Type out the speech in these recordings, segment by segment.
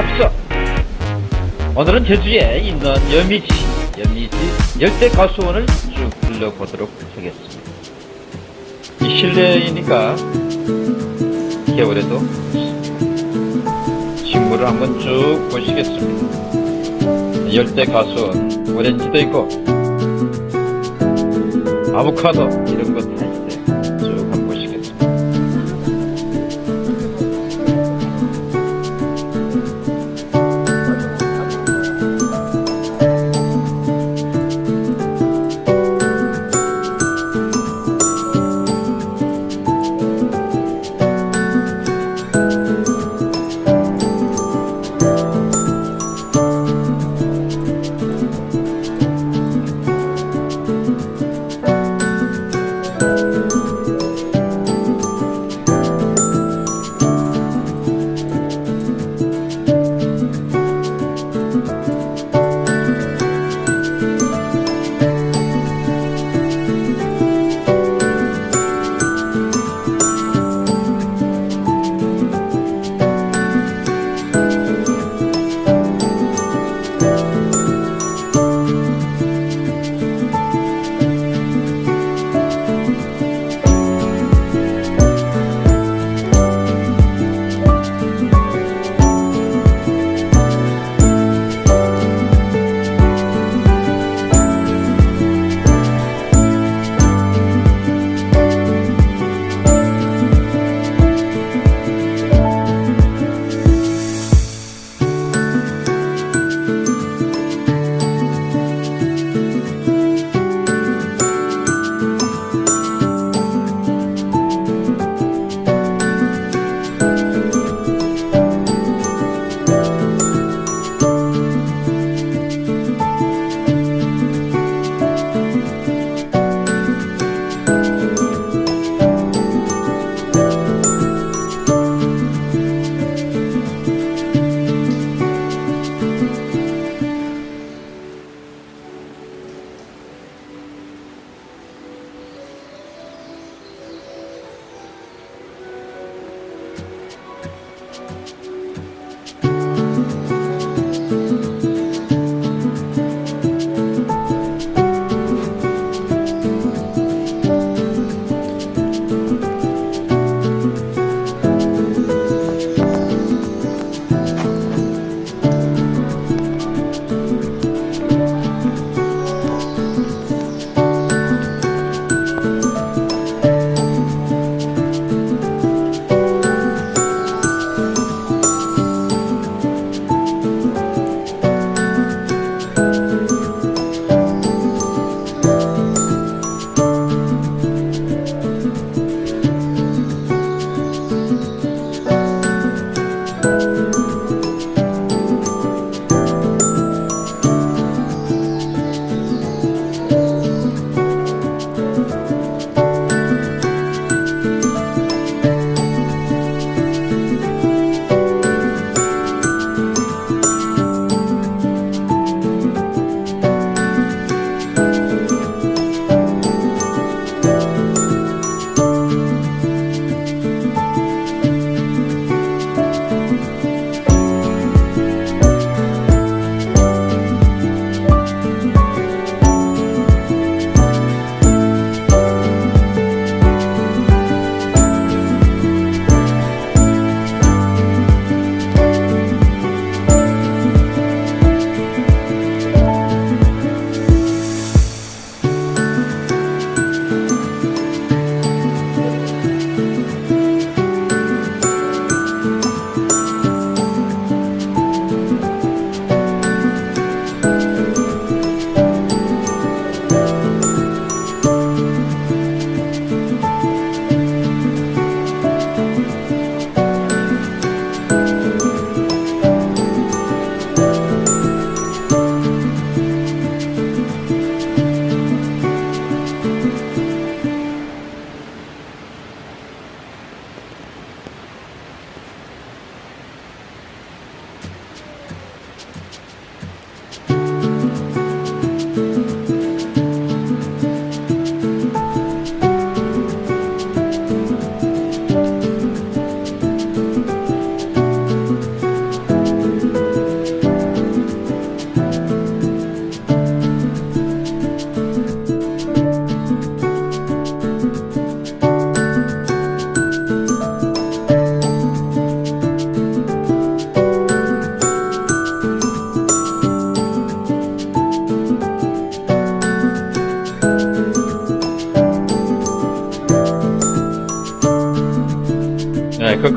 앞서 오늘은 제주에 있는 여미지, 여미지 열대 가수원을 쭉 둘러보도록 하겠습니다. 이 실내이니까 겨울에도 식물을 한번 쭉 보시겠습니다. 열대 가수원, 오렌지도 있고 아보카도 이런 거다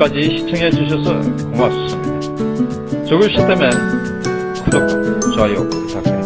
끝까지 시청해 주셔서 고맙습니다. 좋으셨다면 구독, 좋아요 부탁드립니다.